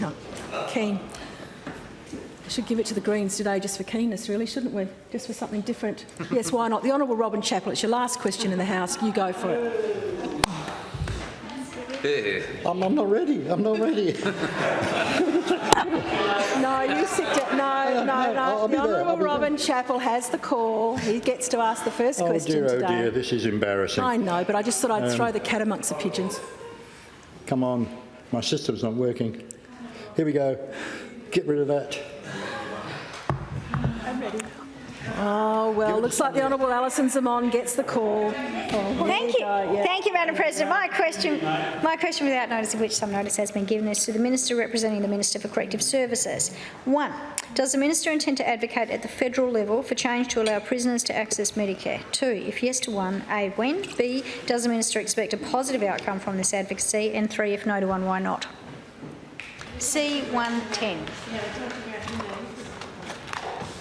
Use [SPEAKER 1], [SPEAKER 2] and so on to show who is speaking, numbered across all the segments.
[SPEAKER 1] No. Keen. Should give it to the Greens today just for keenness, really, shouldn't we? Just for something different. yes, why not? The Honourable Robin Chappell, it's your last question in the House. You go for it.
[SPEAKER 2] Yeah.
[SPEAKER 3] I'm, I'm not ready. I'm not ready.
[SPEAKER 1] No, you sit down. No, no,
[SPEAKER 3] no,
[SPEAKER 1] no.
[SPEAKER 3] I'll
[SPEAKER 1] the Honourable
[SPEAKER 3] be there.
[SPEAKER 1] Robin Chappell has the call. He gets to ask the first
[SPEAKER 3] oh
[SPEAKER 1] question
[SPEAKER 3] dear, oh
[SPEAKER 1] today.
[SPEAKER 3] dear, this is embarrassing.
[SPEAKER 1] I know, but I just thought I'd throw um, the cat amongst the pigeons.
[SPEAKER 3] Come on, my system's not working. Here we go. Get rid of that.
[SPEAKER 1] Oh, well, looks like the Honourable Alison Xamon gets the call. Oh,
[SPEAKER 4] Thank you.
[SPEAKER 1] go, yeah.
[SPEAKER 4] Thank you, Madam President. My question, my question without notice of which some notice has been given is to the Minister representing the Minister for Corrective Services. One, does the Minister intend to advocate at the federal level for change to allow prisoners to access Medicare? Two, if yes to one, A, when? B, does the Minister expect a positive outcome from this advocacy? And three, if no to one, why not? C 110.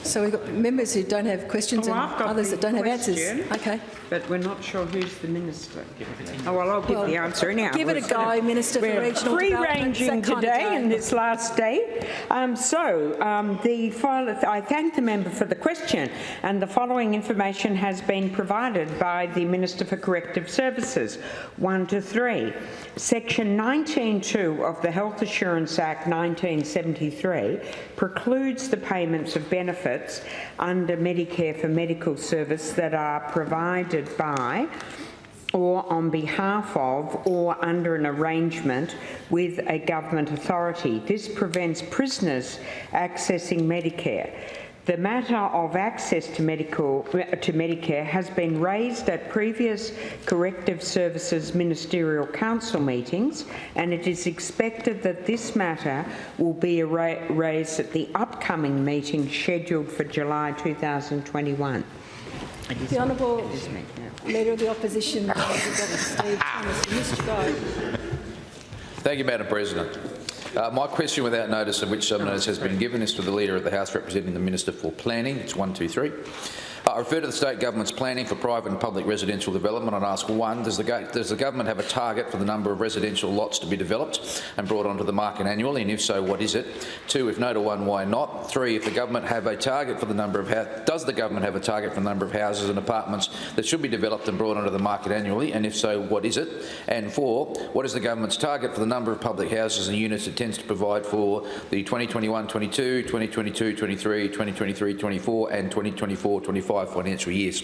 [SPEAKER 1] So we've got members who don't have questions
[SPEAKER 5] Oh,
[SPEAKER 1] and others that don't have answers. Okay.
[SPEAKER 5] But we're not sure who's the minister. Oh, well, I'll give
[SPEAKER 1] Well,
[SPEAKER 5] the answer anyhow.
[SPEAKER 1] give it a go, Minister for Regional Development.
[SPEAKER 5] Free-ranging
[SPEAKER 1] that kind of
[SPEAKER 5] today
[SPEAKER 1] day.
[SPEAKER 5] in this last day. Um, so, um, the I thank the member for the question, and the following information has been provided by the Minister for Corrective Services. One to three. Section 19.2 of the Health Insurance Act 1973 precludes the payments of benefits under Medicare for medical service that are provided by or on behalf of or under an arrangement with a government authority. This prevents prisoners accessing Medicare. The matter of access to, medical, to Medicare has been raised at previous Corrective Services Ministerial Council meetings and it is expected that this matter will be raised at the upcoming meeting scheduled for July 2021.
[SPEAKER 1] The Honourable Leader of the Opposition, the Steve Thomas. Mr Goh.
[SPEAKER 2] Thank you, Madam President. Uh, my question without notice of which some notice has been given is to the Leader of the House representing the Minister for Planning. It's one, two, three. I refer to the state government's planning for private and public residential development and ask one, does the, does the government have a target for the number of residential lots to be developed and brought onto the market annually and if so what is it? Two, if no to one, why not? Three, if the government have a target for the number of does the government have a target for the number of houses and apartments that should be developed and brought onto the market annually and if so what is it? And four, what is the government's target for the number of public houses and units it tends to provide for the 2021-22, 2022-23, 2023-24 and 2024-25 financial years?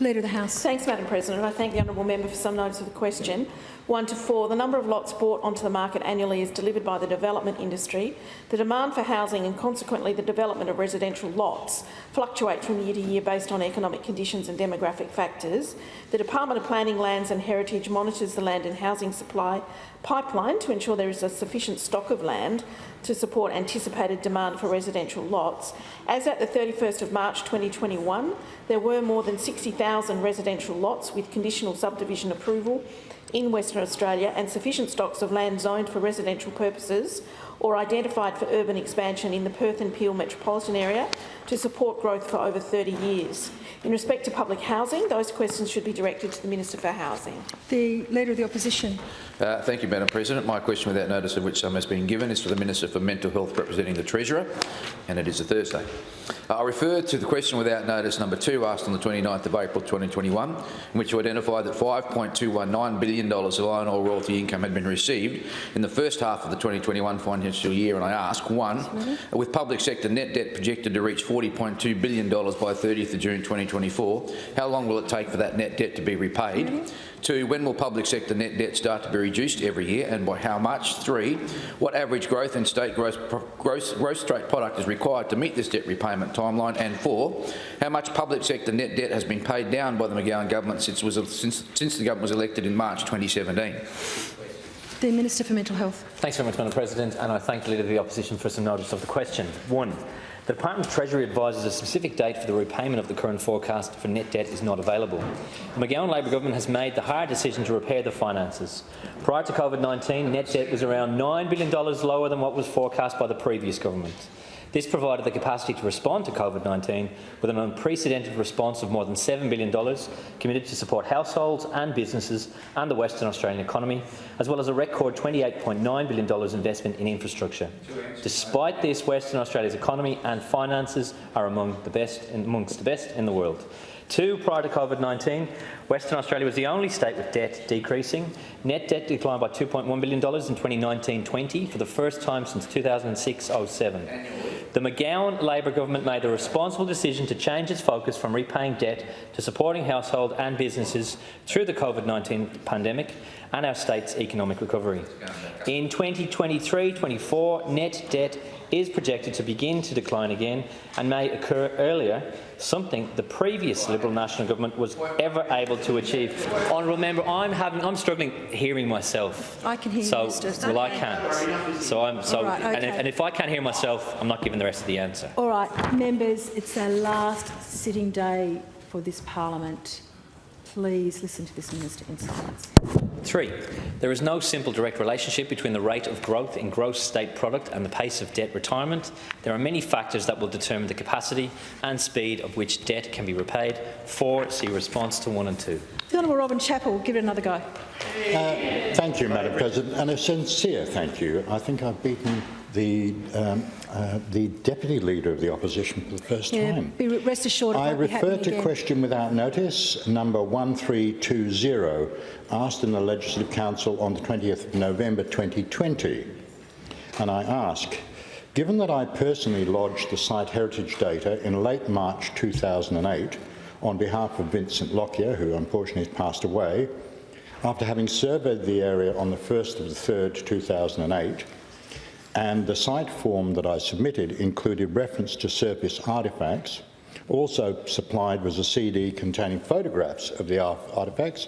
[SPEAKER 1] Leader of the House.
[SPEAKER 6] Thanks, Madam President. I thank the honourable member for some notice of the question. One to four, the number of lots brought onto the market annually is delivered by the development industry. The demand for housing and consequently the development of residential lots fluctuate from year to year based on economic conditions and demographic factors. The Department of Planning, Lands and Heritage monitors the land and housing supply pipeline to ensure there is a sufficient stock of land to support anticipated demand for residential lots. As at the 31st of March 2021, there were more than 60,000 residential lots with conditional subdivision approval in Western Australia and sufficient stocks of land zoned for residential purposes or identified for urban expansion in the Perth and Peel metropolitan area to support growth for over 30 years. In respect to public housing, those questions should be directed to the Minister for Housing.
[SPEAKER 1] The Leader of the Opposition.
[SPEAKER 2] Uh, thank you, Madam President. My question, without notice of which some has been given, is to the Minister for Mental Health representing the Treasurer, and it is a Thursday. Uh, I refer to the question without notice number two, asked on the 29th of April 2021, in which you identified that $5.219 billion of iron ore royalty income had been received in the first half of the 2021 financial year, and I ask, one, with public sector net debt projected to reach $40.2 billion by 30th of June 2024, how long will it take for that net debt to be repaid? Two, when will public sector net debt start to be reduced every year and by how much? Three, what average growth in state gross, gross, gross state product is required to meet this debt repayment timeline? And four, how much public sector net debt has been paid down by the McGowan government since, was, since, since the government was elected in March 2017?
[SPEAKER 1] The Minister for Mental Health.
[SPEAKER 7] Thanks very much, Madam President, and I thank the Leader of the Opposition for some notice of the question. One, the Department of Treasury advises a specific date for the repayment of the current forecast for net debt is not available. The McGowan Labor government has made the hard decision to repair the finances. Prior to COVID-19, net debt was around $9 billion lower than what was forecast by the previous government. This provided the capacity to respond to COVID-19 with an unprecedented response of more than $7 billion committed to support households and businesses and the Western Australian economy, as well as a record $28.9 billion investment in infrastructure. Despite this, Western Australia's economy and finances are among the best amongst the best in the world. Two, prior to COVID-19, Western Australia was the only state with debt decreasing. Net debt declined by $2.1 billion in 2019-20 for the first time since 2006-07. The McGowan Labor government made the responsible decision to change its focus from repaying debt to supporting households and businesses through the COVID-19 pandemic and our state's economic recovery. In 2023-24, net debt is projected to begin to decline again and may occur earlier, something the previous Liberal National Government was ever able to achieve. Honourable member, I'm having, I'm struggling hearing myself.
[SPEAKER 1] I can hear you,
[SPEAKER 7] so,
[SPEAKER 1] Mr.
[SPEAKER 7] Well, I can't. So I'm so,
[SPEAKER 1] right,
[SPEAKER 7] and, if, and if I can't hear myself, I'm not giving the rest of the answer.
[SPEAKER 1] All right, members, it's our last sitting day for this parliament. Please listen to this minister in silence.
[SPEAKER 7] Three, there is no simple direct relationship between the rate of growth in gross state product and the pace of debt retirement. There are many factors that will determine the capacity and speed of which debt can be repaid. Four, see response to one and two.
[SPEAKER 1] The Honourable Robin Chappell, give it another go.
[SPEAKER 3] Uh, thank you, Madam President, and a sincere thank you. I think I've beaten the, um, uh, the Deputy Leader of the Opposition for the first
[SPEAKER 1] Yeah,
[SPEAKER 3] time.
[SPEAKER 1] be rest assured
[SPEAKER 3] I refer to
[SPEAKER 1] again.
[SPEAKER 3] question without notice number 1320, asked in the Legislative Council on the 20th of November 2020. And I ask, given that I personally lodged the site heritage data in late March 2008 on behalf of Vincent Lockyer, who unfortunately has passed away, after having surveyed the area on the 1st of the 3rd 2008, and the site form that I submitted included reference to surface artefacts. Also supplied was a CD containing photographs of the artefacts.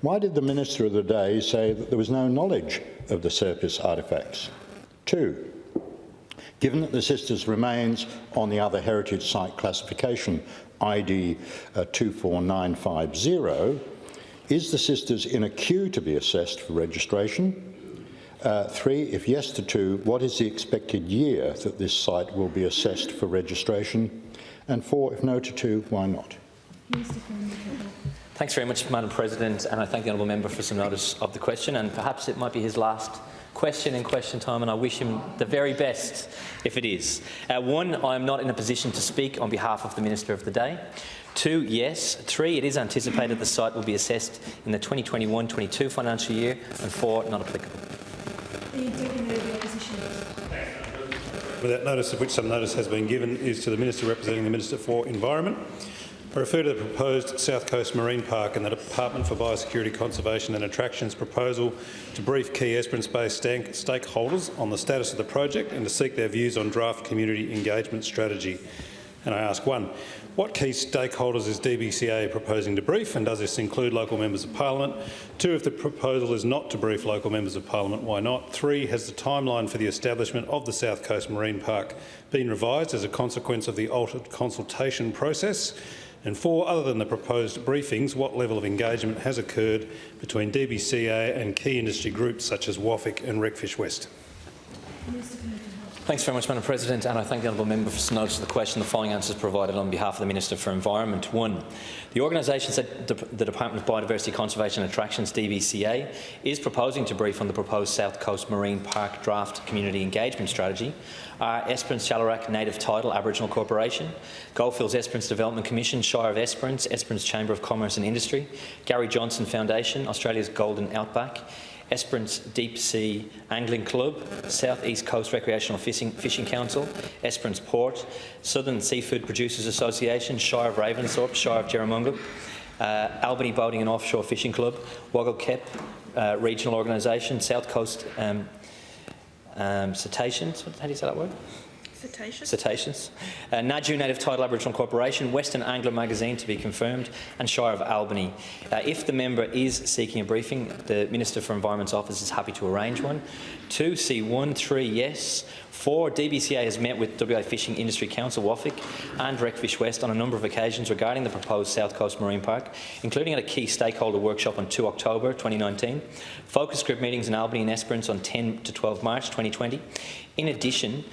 [SPEAKER 3] Why did the Minister of the day say that there was no knowledge of the surface artefacts? Two, given that the sisters' remains on the other heritage site classification ID uh, 24950, is the sisters in a queue to be assessed for registration? Uh, three, if yes to two, what is the expected year that this site will be assessed for registration? And four, if no to two, why not?
[SPEAKER 7] Thanks very much, Madam President, and I thank the honourable member for some notice of the question. And perhaps it might be his last question in question time, and I wish him the very best if it is. Uh, one, I am not in a position to speak on behalf of the Minister of the Day. Two, yes. Three, it is anticipated the site will be assessed in the 2021-22 financial year. And four, not applicable.
[SPEAKER 8] Without notice of which some notice has been given is to the Minister representing the Minister for Environment. I refer to the proposed South Coast Marine Park and the Department for Biosecurity, Conservation and Attractions proposal to brief key Esperance-based stakeholders on the status of the project and to seek their views on draft community engagement strategy. And I ask one, what key stakeholders is DBCA proposing to brief and does this include local members of parliament? Two, if the proposal is not to brief local members of parliament, why not? Three, has the timeline for the establishment of the South Coast Marine Park been revised as a consequence of the altered consultation process? And four, other than the proposed briefings, what level of engagement has occurred between DBCA and key industry groups such as WAFIC and Recfish West?
[SPEAKER 7] Thanks very much, Madam President, and I thank the honourable member for notice of the question. The following answers provided on behalf of the Minister for Environment. One, the organisation said the Department of Biodiversity Conservation and Attractions, DBCA, is proposing to brief on the proposed South Coast Marine Park Draft Community Engagement Strategy are Esperance Tjaltjraak Native Title Aboriginal Corporation, Goldfields Esperance Development Commission, Shire of Esperance, Esperance Chamber of Commerce and Industry, Gary Johnson Foundation, Australia's Golden Outback, Esperance Deep Sea Angling Club, South East Coast Recreational Fishing, Fishing Council, Esperance Port, Southern Seafood Producers Association, Shire of Ravensthorpe, Shire of Jerramungup, uh, Albany Boating and Offshore Fishing Club, Wagyl Kaip uh, Regional Organisation, South Coast um, um, Cetaceans, how do you say that word? Cetaceans. Uh, Ngadju Native Title Aboriginal Corporation, Western Angler Magazine to be confirmed, and Shire of Albany. Uh, if the member is seeking a briefing, the Minister for Environment's office is happy to arrange one. Two, C1, three, yes. Four, DBCA has met with WA Fishing Industry Council, WAFIC, and Recfish West on a number of occasions regarding the proposed South Coast Marine Park, including at a key stakeholder workshop on 2 October 2019, focus group meetings in Albany and Esperance on 10 to 12 March 2020. In addition,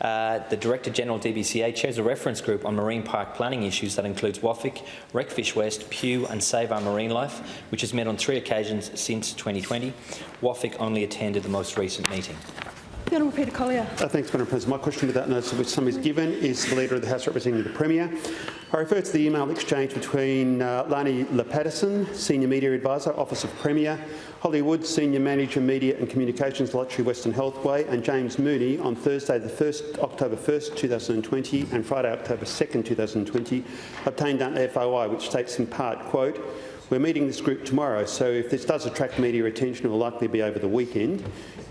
[SPEAKER 7] Uh, the Director General DBCA chairs a reference group on marine park planning issues that includes WAFIC, Recfish West, Pew and Save Our Marine Life, which has met on three occasions since 2020. WAFIC only attended the most recent meeting.
[SPEAKER 1] The Honourable Peter Collier.
[SPEAKER 9] Uh, thanks, Madam President. My question without notice of which some is given is the Leader of the House representing the Premier. I refer to the email exchange between uh, Lani Lepatterson, Senior Media Advisor, Office of Premier, Holly Wood, Senior Manager, Media and Communications, Lottery Western Healthway, and James Mooney on Thursday, the 1st, October 1st, 2020 and Friday, October 2nd, 2020, obtained under FOI, which states in part, quote, we're meeting this group tomorrow, so if this does attract media attention, it will likely be over the weekend.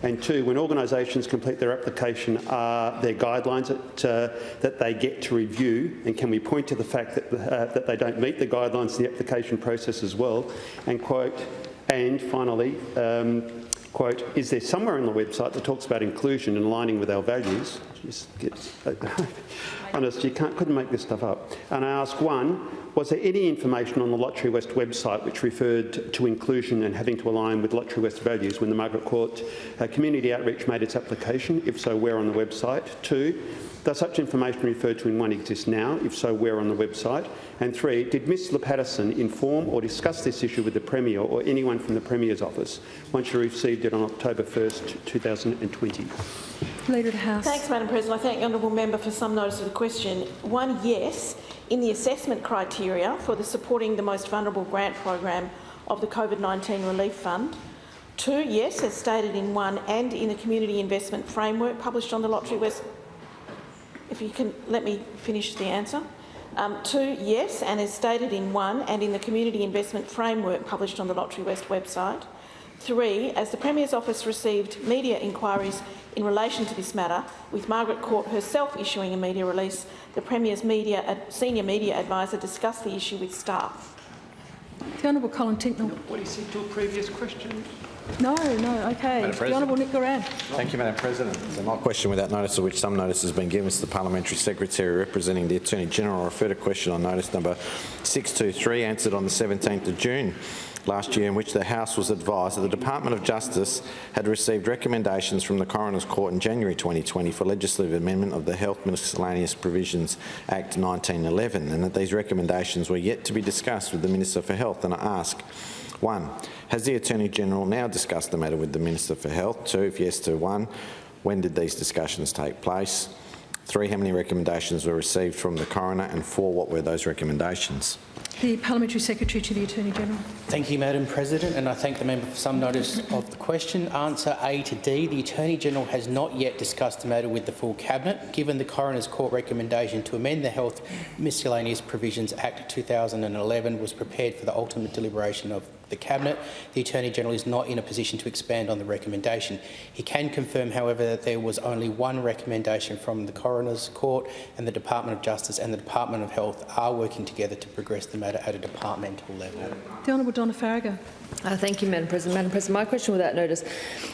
[SPEAKER 9] And two, when organisations complete their application, are there guidelines that, uh, that they get to review? And can we point to the fact that, uh, that they don't meet the guidelines in the application process as well? And quote, and finally, um, quote, is there somewhere on the website that talks about inclusion and aligning with our values? Just get, honest, you can't, couldn't make this stuff up. And I ask one, was there any information on the Lottery West website which referred to inclusion and having to align with Lottery West values when the Margaret Court uh, Community Outreach made its application? If so, where on the website? Two, does such information referred to in one exist now? If so, where on the website? And three, did Ms Patterson inform or discuss this issue with the Premier or anyone from the Premier's office once she received it on October 1st, 2020?
[SPEAKER 1] Leader of the House.
[SPEAKER 6] Thanks, Madam President. I thank the honourable member for some notice of the question. One, yes, in the assessment criteria for the supporting the most vulnerable grant program of the COVID-19 Relief Fund. Two, yes, as stated in one and in the community investment framework published on the Lottery West. If you can let me finish the answer. Um, two, yes, and as stated in one and in the community investment framework published on the Lottery West website. Three, as the Premier's office received media inquiries in relation to this matter, with Margaret Court herself issuing a media release, the Premier's media, senior media advisor discussed the issue with staff.
[SPEAKER 1] The Honourable Colin Tincknell.
[SPEAKER 10] What he said to a previous question?
[SPEAKER 1] No, no, okay. The Honourable Nick Goiran.
[SPEAKER 11] Thank you, Madam President. So my question without notice of which some notice has been given to the Parliamentary Secretary representing the Attorney-General. I refer to question on notice number 623 answered on the 17th of June last year in which the House was advised that the Department of Justice had received recommendations from the Coroner's Court in January 2020 for legislative amendment of the Health Miscellaneous Provisions Act 1911 and that these recommendations were yet to be discussed with the Minister for Health and I ask, one, has the Attorney-General now discussed the matter with the Minister for Health? Two, if yes to one, when did these discussions take place? Three, how many recommendations were received from the coroner? And four, what were those recommendations?
[SPEAKER 1] The Parliamentary Secretary to the Attorney-General.
[SPEAKER 10] Thank you, Madam President, and I thank the member for some notice of the question. Answer A to D. The Attorney-General has not yet discussed the matter with the full Cabinet. Given the Coroner's Court recommendation to amend the Health Miscellaneous Provisions Act 2011 was prepared for the ultimate deliberation of the Cabinet. The Attorney-General is not in a position to expand on the recommendation. He can confirm, however, that there was only one recommendation from the Coroner's Court and the Department of Justice and the Department of Health are working together to progress the matter at a departmental level.
[SPEAKER 1] The Honourable Donna Faragher.
[SPEAKER 12] Uh, thank you, Madam President. Madam President, my question without notice,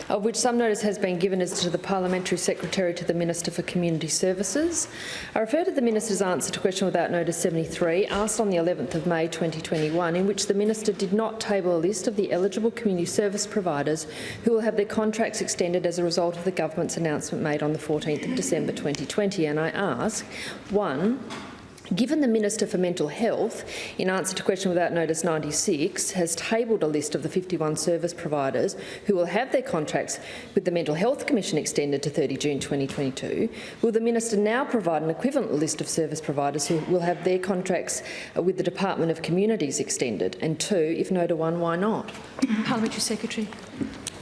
[SPEAKER 12] of which some notice has been given, is to the Parliamentary Secretary to the Minister for Community Services. I refer to the Minister's answer to question without notice 73, asked on the 11th of May 2021, in which the Minister did not table a list of the eligible community service providers who will have their contracts extended as a result of the government's announcement made on the 14th of December 2020. And I ask, one, Given the Minister for Mental Health, in answer to question without notice 96, has tabled a list of the 51 service providers who will have their contracts with the Mental Health Commission extended to 30 June 2022, will the Minister now provide an equivalent list of service providers who will have their contracts with the Department of Communities extended? And two, if no to one, why not?
[SPEAKER 1] Parliamentary Secretary.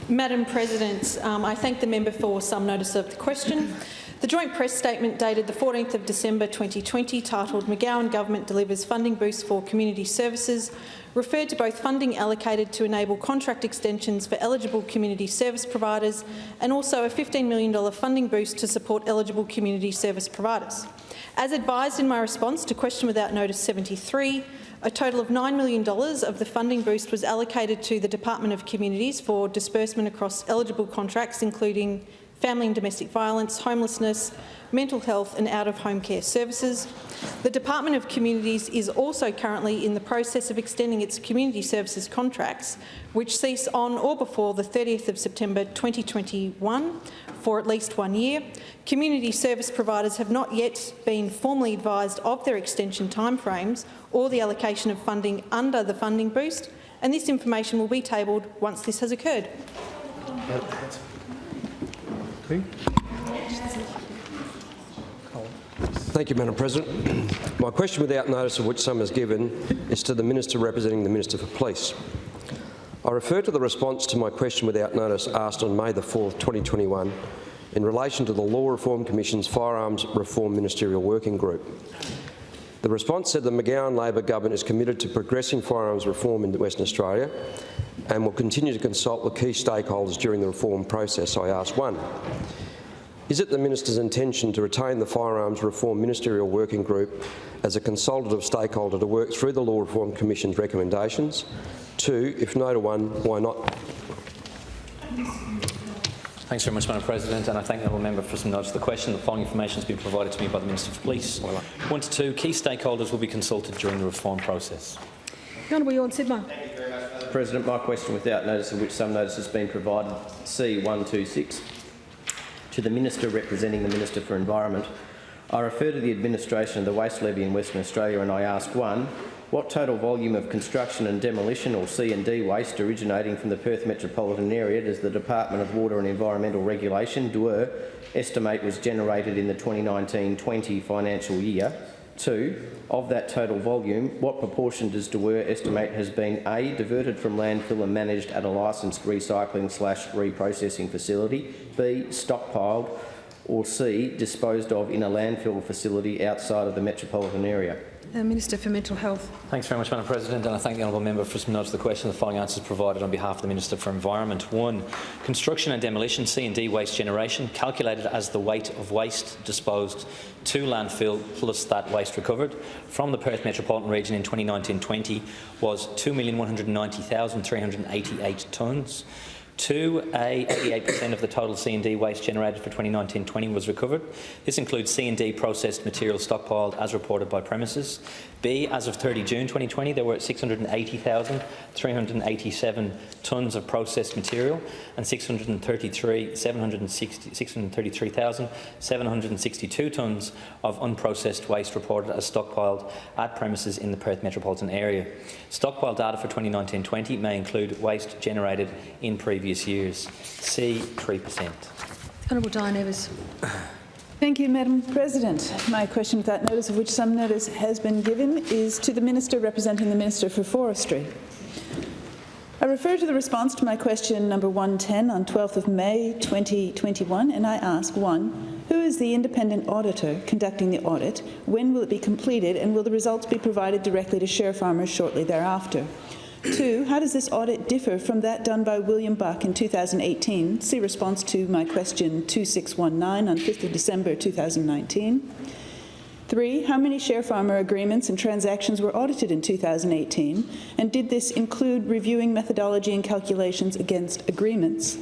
[SPEAKER 13] Madam President, um, I thank the member for some notice of the question. The joint press statement dated the 14th of December 2020, titled McGowan Government Delivers Funding Boost for Community Services, referred to both funding allocated to enable contract extensions for eligible community service providers and also a $15 million funding boost to support eligible community service providers. As advised in my response to question without notice 73, a total of $9 million of the funding boost was allocated to the Department of Communities for disbursement across eligible contracts, including family and domestic violence, homelessness, mental health and out-of-home care services. The Department of Communities is also currently in the process of extending its community services contracts, which cease on or before the 30th of September 2021 for at least one year. Community service providers have not yet been formally advised of their extension timeframes or the allocation of funding under the funding boost, and this information will be tabled once this has occurred.
[SPEAKER 14] Thank you, Madam President. My question without notice of which some is given is to the Minister representing the Minister for Police. I refer to the response to my question without notice asked on May the 4th, 2021 in relation to the Law Reform Commission's Firearms Reform Ministerial Working Group. The response said the McGowan Labor government is committed to progressing firearms reform in Western Australia and will continue to consult with key stakeholders during the reform process. I ask one, is it the Minister's intention to retain the Firearms Reform Ministerial Working Group as a consultative stakeholder to work through the Law Reform Commission's recommendations? Two, if no to one, why not?
[SPEAKER 7] Thanks very much, Madam President, and I thank the honourable member for some notice of the question. The following information has been provided to me by the Minister for Police. One to two, key stakeholders will be consulted during the reform process.
[SPEAKER 1] The Honourable Tjorn Sibma.
[SPEAKER 15] President, my question without notice of which some notice has been provided, C126, to the Minister representing the Minister for Environment. I refer to the administration of the Waste Levy in Western Australia and I ask one, what total volume of construction and demolition or C&D waste originating from the Perth metropolitan area does the Department of Water and Environmental Regulation, DWER, estimate was generated in the 2019-20 financial year? Two, of that total volume, what proportion does DWER estimate has been A, diverted from landfill and managed at a licensed recycling slash reprocessing facility, B, stockpiled, or C, disposed of in a landfill facility outside of the metropolitan area?
[SPEAKER 1] Uh, Minister for Mental Health.
[SPEAKER 7] Thanks very much, Madam President, and I thank the honourable member for some notice of the question. The following answers provided on behalf of the Minister for Environment. One, construction and demolition C&D waste generation calculated as the weight of waste disposed to landfill plus that waste recovered from the Perth metropolitan region in 2019-20 was 2,190,388 tonnes. Two, a 88% of the total C&D waste generated for 2019-20 was recovered. This includes C&D processed material stockpiled as reported by premises. B, as of 30 June 2020, there were 680,387 tonnes of processed material and 633, 633,762 tonnes of unprocessed waste reported as stockpiled at premises in the Perth metropolitan area. Stockpile data for 2019-20 may include waste generated in previous years. C, 3%.
[SPEAKER 1] Honourable Diane Evers.
[SPEAKER 16] Thank you, Madam President. My question without notice of which some notice has been given is to the Minister representing the Minister for Forestry. I refer to the response to my question number 110 on 12th of May 2021 and I ask 1. Who is the independent auditor conducting the audit? When will it be completed and will the results be provided directly to share farmers shortly thereafter? Two, how does this audit differ from that done by William Buck in 2018? See response to my question 2619 on 5th of December 2019. Three, how many share farmer agreements and transactions were audited in 2018? And did this include reviewing methodology and calculations against agreements?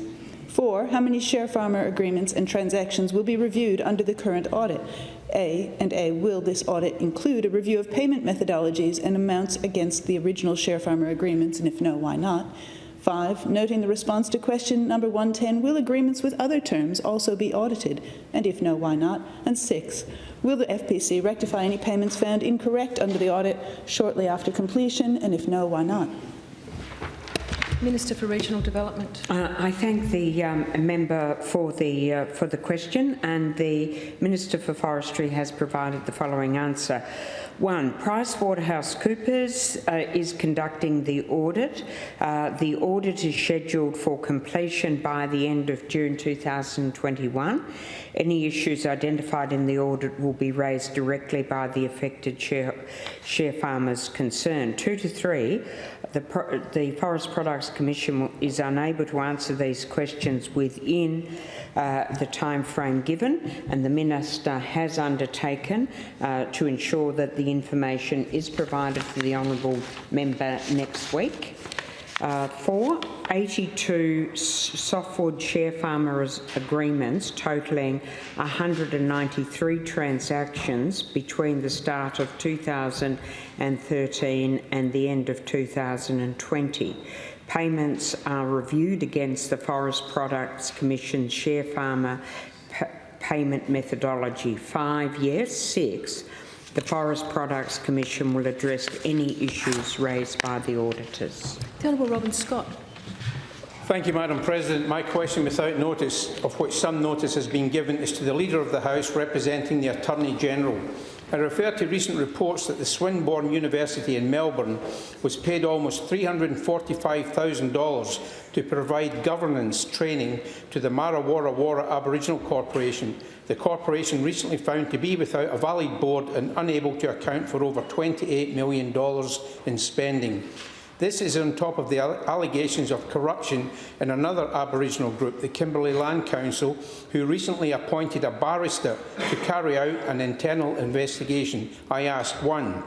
[SPEAKER 16] Four, how many share farmer agreements and transactions will be reviewed under the current audit? A and A, will this audit include a review of payment methodologies and amounts against the original share farmer agreements, and if no, why not? Five, noting the response to question number 110, will agreements with other terms also be audited, and if no, why not? And six, will the FPC rectify any payments found incorrect under the audit shortly after completion, and if no, why not?
[SPEAKER 1] Minister for Regional Development.
[SPEAKER 5] Uh, I thank the um, member for the uh, for the question, and the Minister for Forestry has provided the following answer. One, PricewaterhouseCoopers uh, is conducting the audit. Uh, the audit is scheduled for completion by the end of June 2021. Any issues identified in the audit will be raised directly by the affected share, share farmers concerned. Two to three, the, the Forest Products Commission is unable to answer these questions within uh, the time frame given and the Minister has undertaken uh, to ensure that the information is provided to the honourable member next week. Uh, four, 82 s- softwood share farmers agreements totalling 193 transactions between the start of 2013 and the end of 2020. Payments are reviewed against the Forest Products Commission share farmer payment methodology. Five, yes. Six, the Forest Products Commission will address any issues raised by the auditors.
[SPEAKER 1] The Honourable Robin Scott.
[SPEAKER 10] Thank you, Madam President. My question without notice, of which some notice has been given, is to the Leader of the House representing the Attorney-General. I refer to recent reports that the Swinburne University in Melbourne was paid almost $345,000 to provide governance training to the Marra Worra Worra Aboriginal Corporation. The corporation recently found to be without a valid board and unable to account for over $28 million in spending. This is on top of the allegations of corruption in another Aboriginal group, the Kimberley Land Council, who recently appointed a barrister to carry out an internal investigation. I ask one,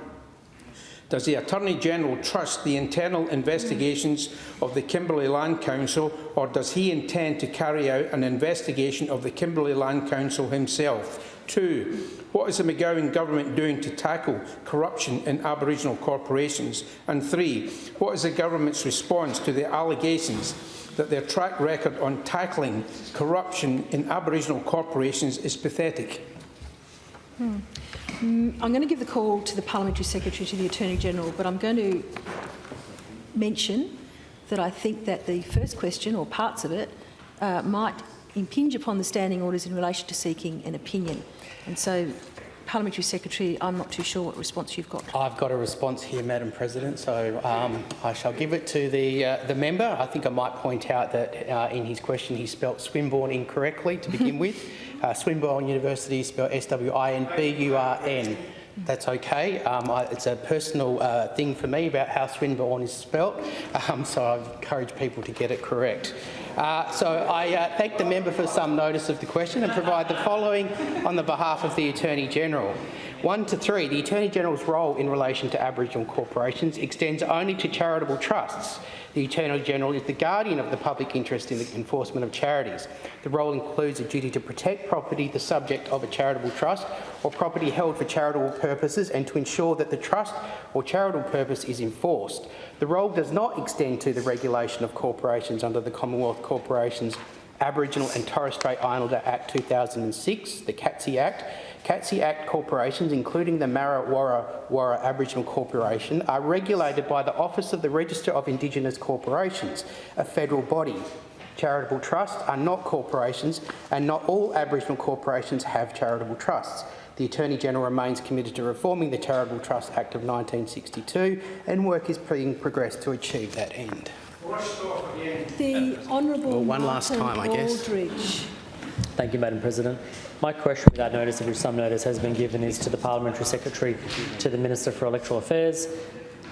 [SPEAKER 10] does the Attorney-General trust the internal investigations of the Kimberley Land Council or does he intend to carry out an investigation of the Kimberley Land Council himself? Two, what is the McGowan government doing to tackle corruption in Aboriginal corporations? And three, what is the government's response to the allegations that their track record on tackling corruption in Aboriginal corporations is pathetic?
[SPEAKER 1] Hmm. Mm, I'm going to give the call to the Parliamentary Secretary to the Attorney-General, but I'm going to mention that I think that the first question, or parts of it, uh, might impinge upon the standing orders in relation to seeking an opinion. And so, Parliamentary Secretary, I'm not too sure what response you've got.
[SPEAKER 10] I've got a response here, Madam President, so um, I shall give it to the uh, the member. I think I might point out that uh, in his question he spelt Swinburne incorrectly to begin with. Uh, Swinburne University is spelled S-W-I-N-B-U-R-N. That's okay. Um, I, it's a personal uh, thing for me about how Swinburne is spelt, um, so I encourage people to get it correct. Uh, so I uh, thank the member for some notice of the question and provide the following on the behalf of the Attorney General. 1 to 3, the Attorney General's role in relation to Aboriginal corporations extends only to charitable trusts. The Attorney General is the guardian of the public interest in the enforcement of charities. The role includes a duty to protect property the subject of a charitable trust or property held for charitable purposes and to ensure that the trust or charitable purpose is enforced. The role does not extend to the regulation of corporations under the Commonwealth Corporations Aboriginal and Torres Strait Islander Act 2006, the CATSI Act, CATSI Act corporations, including the Marra Worra Worra Aboriginal Corporation, are regulated by the Office of the Register of Indigenous Corporations, a federal body. Charitable trusts are not corporations, and not all Aboriginal corporations have charitable trusts. The Attorney-General remains committed to reforming the Charitable Trust Act of 1962, and work is being progressed to achieve that end.
[SPEAKER 1] The Honourable
[SPEAKER 10] Well, one last
[SPEAKER 1] Martin
[SPEAKER 10] time, I guess.
[SPEAKER 1] Aldridge.
[SPEAKER 17] Thank you, Madam President. My question without notice, which some notice has been given, is to the Parliamentary Secretary to the Minister for Electoral Affairs.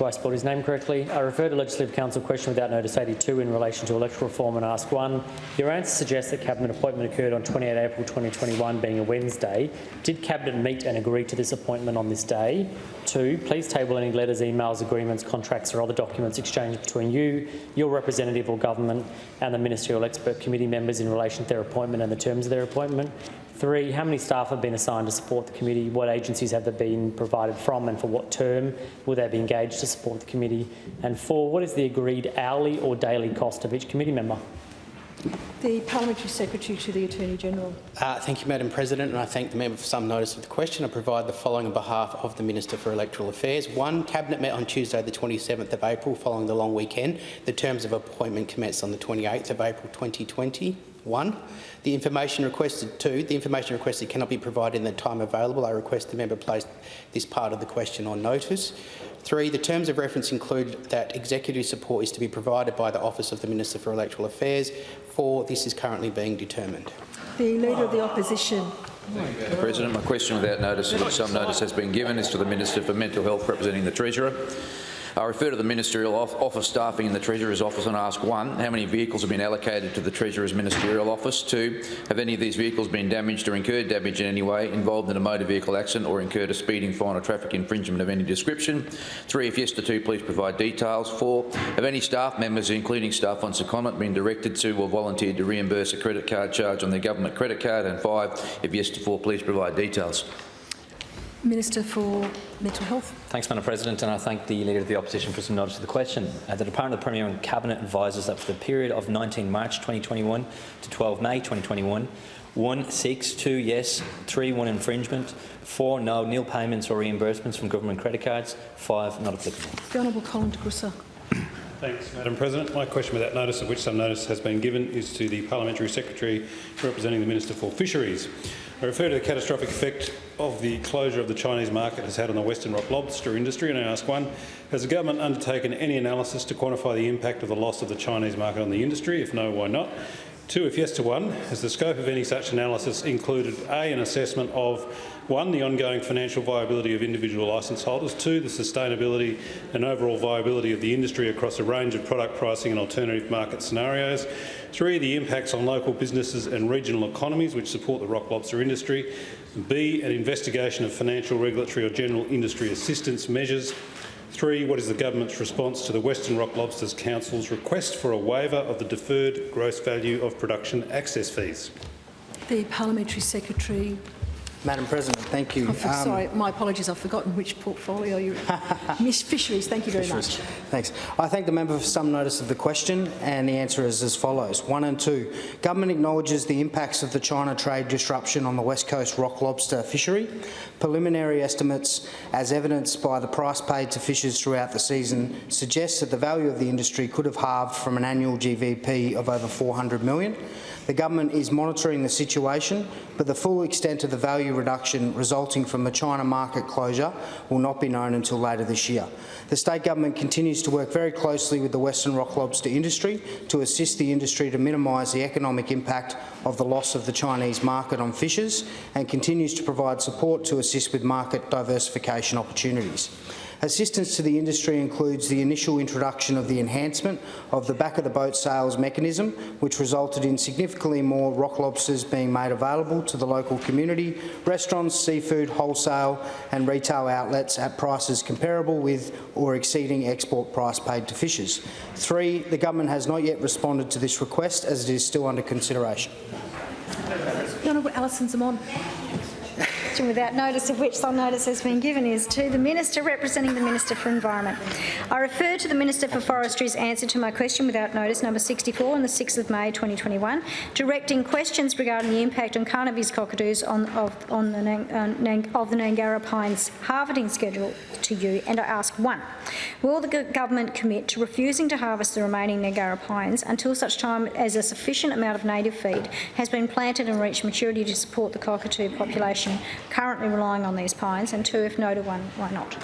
[SPEAKER 17] I spell his name correctly? I refer to Legislative Council question without notice 82 in relation to electoral reform and ask one. Your answer suggests that Cabinet appointment occurred on 28 April 2021, being a Wednesday. Did Cabinet meet and agree to this appointment on this day? Two, please table any letters, emails, agreements, contracts or other documents exchanged between you, your representative or government and the Ministerial Expert Committee members in relation to their appointment and the terms of their appointment. Three, how many staff have been assigned to support the committee? What agencies have they been provided from and for what term will they be engaged to support the committee? And four, what is the agreed hourly or daily cost of each committee member?
[SPEAKER 1] The Parliamentary Secretary to the Attorney-General.
[SPEAKER 10] Uh, thank you, Madam President, and I thank the member for some notice of the question. I provide the following on behalf of the Minister for Electoral Affairs. One, Cabinet met on Tuesday the 27th of April following the long weekend. The terms of appointment commenced on the 28th of April 2020. One, the information requested. Two, the information requested cannot be provided in the time available. I request the member place this part of the question on notice. Three, the terms of reference include that executive support is to be provided by the Office of the Minister for Electoral Affairs. Four, this is currently being determined.
[SPEAKER 1] The Leader of the Opposition.
[SPEAKER 2] Madam President, my question without notice, of which some notice has been given, is to the Minister for Mental Health representing the Treasurer. I refer to the ministerial office staffing in the Treasurer's office and ask one, how many vehicles have been allocated to the Treasurer's ministerial office? Two, have any of these vehicles been damaged or incurred damage in any way, involved in a motor vehicle accident or incurred a speeding fine or traffic infringement of any description? Three, if yes to two, please provide details. Four, have any staff members, including staff on secondment, been directed to or volunteered to reimburse a credit card charge on their government credit card? And five, if yes to four, please provide details.
[SPEAKER 1] Minister for Mental Health.
[SPEAKER 7] Thanks, Madam President, and I thank the Leader of the Opposition for some notice of the question. Uh, the Department of the Premier and Cabinet advises that for the period of 19 March 2021 to 12 May 2021, 1 6 2 yes, 3 1 infringement, 4 no nil payments or reimbursements from government credit cards, 5 not applicable.
[SPEAKER 1] The Honourable Colin de Grussa.
[SPEAKER 8] Thanks, Madam President. My question without notice, of which some notice has been given, is to the Parliamentary Secretary representing the Minister for Fisheries. I refer to the catastrophic effect of the closure of the Chinese market has had on the Western Rock lobster industry, and I ask one, has the government undertaken any analysis to quantify the impact of the loss of the Chinese market on the industry? If no, why not? Two, if yes to one, has the scope of any such analysis included A, an assessment of one, the ongoing financial viability of individual licence holders, two, the sustainability and overall viability of the industry across a range of product pricing and alternative market scenarios, three, the impacts on local businesses and regional economies which support the rock lobster industry, B, an investigation of financial, regulatory or general industry assistance measures, Three, what is the government's response to the Western Rock Lobsters Council's request for a waiver of the deferred gross value of production access fees?
[SPEAKER 1] The Parliamentary Secretary.
[SPEAKER 18] Madam President, thank you.
[SPEAKER 1] Oh, for-
[SPEAKER 18] Um,
[SPEAKER 1] sorry, my apologies, I've forgotten which portfolio you're in. Miss Fisheries, thank you very
[SPEAKER 18] Fisheries.
[SPEAKER 1] much.
[SPEAKER 18] Thanks. I thank the member for some notice of the question, and the answer is as follows. One and two, government acknowledges the impacts of the China trade disruption on the West Coast rock lobster fishery. Preliminary estimates, as evidenced by the price paid to fishers throughout the season, suggest that the value of the industry could have halved from an annual GVP of over 400 million. The government is monitoring the situation, but the full extent of the value reduction resulting from the China market closure will not be known until later this year. The state government continues to work very closely with the Western rock lobster industry to assist the industry to minimise the economic impact of the loss of the Chinese market on fishers and continues to provide support to assist with market diversification opportunities. Assistance to the industry includes the initial introduction of the enhancement of the back-of-the-boat sales mechanism, which resulted in significantly more rock lobsters being made available to the local community, restaurants, seafood, wholesale and retail outlets at prices comparable with or exceeding export price paid to fishers. Three, the government has not yet responded to this request as it is still under consideration.
[SPEAKER 1] Honourable Alison Xamon.
[SPEAKER 4] Question without notice of which some notice has been given is to the Minister representing the Minister for Environment. I refer to the Minister for Forestry's answer to my question without notice number 64 on the 6th of May 2021, directing questions regarding the impact on Carnaby's cockatoos on, of, on the, uh, of the Gnangara Pines harvesting schedule to you, and I ask one, will the government commit to refusing to harvest the remaining Gnangara pines until such time as a sufficient amount of native feed has been planted and reached maturity to support the cockatoo population currently relying on these pines, and two, if no to one, why not?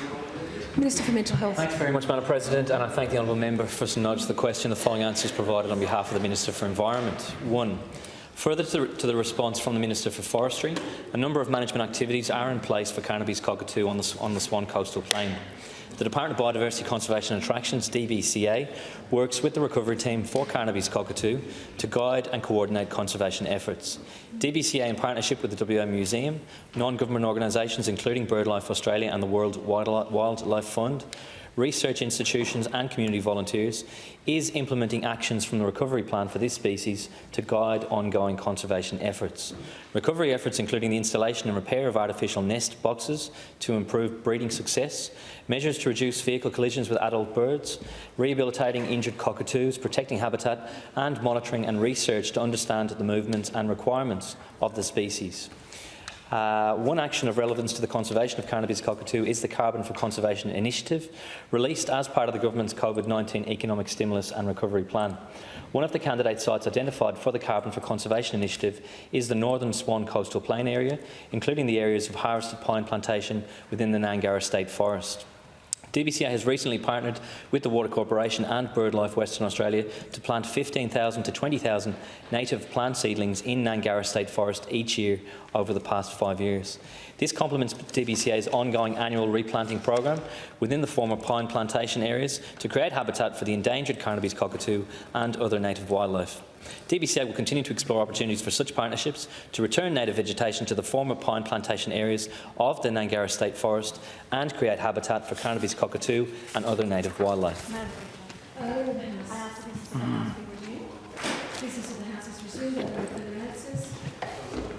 [SPEAKER 1] Minister for Mental Health.
[SPEAKER 7] Thanks very much, Madam President, and I thank the honourable member for some notice of the question. The following answers provided on behalf of the Minister for Environment. One, Further to the, to the response from the Minister for Forestry, a number of management activities are in place for Carnaby's cockatoo on the, on the Swan Coastal Plain. The Department of Biodiversity Conservation and Attractions, DBCA, works with the recovery team for Carnaby's cockatoo to guide and coordinate conservation efforts. DBCA, in partnership with the WA Museum, non-government organisations including BirdLife Australia and the World Wildlife Fund, research institutions and community volunteers is implementing actions from the recovery plan for this species to guide ongoing conservation efforts. Recovery efforts including the installation and repair of artificial nest boxes to improve breeding success, measures to reduce vehicle collisions with adult birds, rehabilitating injured cockatoos, protecting habitat and monitoring and research to understand the movements and requirements of the species. Uh, one action of relevance to the conservation of Carnaby's cockatoo is the Carbon for Conservation Initiative, released as part of the government's COVID-19 Economic Stimulus and Recovery Plan. One of the candidate sites identified for the Carbon for Conservation Initiative is the northern Swan Coastal Plain area, including the areas of harvested pine plantation within the Gnangara State Forest. DBCA has recently partnered with the Water Corporation and BirdLife Western Australia to plant 15,000 to 20,000 native plant seedlings in Gnangara State Forest each year over the past five years. This complements DBCA's ongoing annual replanting program within the former pine plantation areas to create habitat for the endangered Carnaby's cockatoo and other native wildlife. DBCA will continue to explore opportunities for such partnerships to return native vegetation to the former pine plantation areas of the Gnangara State Forest and create habitat for Carnaby's cockatoo and other native wildlife.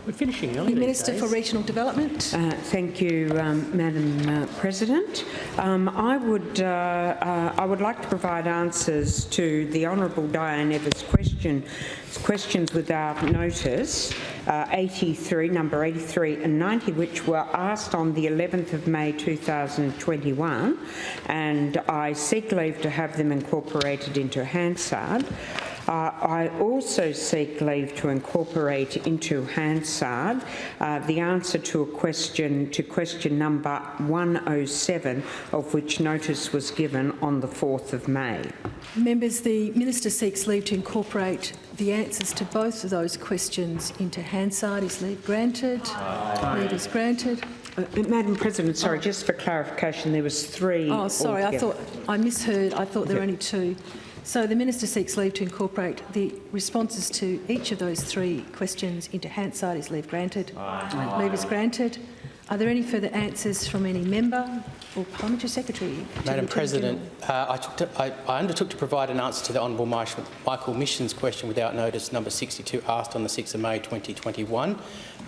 [SPEAKER 7] We're finishing
[SPEAKER 1] The Minister for Regional Development.
[SPEAKER 5] Uh, thank you, um, Madam uh, President. Um, I would uh, uh, I would like to provide answers to the Honourable Diane Evers' question questions without notice, uh, 83, number 83 and 90, which were asked on the 11th of May 2021, and I seek leave to have them incorporated into Hansard. Uh, I also seek leave to incorporate into Hansard uh, the answer to a question to question number 107, of which notice was given on the 4th of May.
[SPEAKER 1] Members, the Minister seeks leave to incorporate the answers to both of those questions into Hansard. Is leave granted? Leave is granted.
[SPEAKER 5] Uh, Madam President, sorry, just for clarification, there was three.
[SPEAKER 1] Oh, sorry, I thought, I misheard. I thought there were only two. So the Minister seeks leave to incorporate the responses to each of those three questions into Hansard. Is leave granted? Leave is granted. Are there any further answers from any member or Parliamentary Secretary?
[SPEAKER 10] Madam President, uh, I, took to, I, I undertook to provide an answer to the Honourable Michael Mischin's question without notice, number 62, asked on the 6th of May 2021.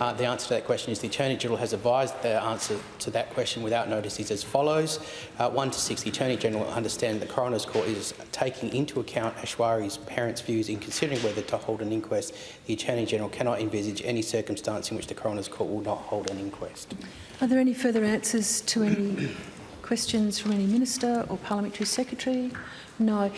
[SPEAKER 10] Uh, the answer to that question is the Attorney General has advised the answer to that question without notice is as follows. Uh, 1 to 6, the Attorney General understand the Coroner's Court is taking into account Aishwarya's parents' views in considering whether to hold an inquest. The Attorney General cannot envisage any circumstance in which the Coroner's Court will not hold an inquest.
[SPEAKER 1] Are there any further answers to any questions from any Minister or Parliamentary Secretary? No.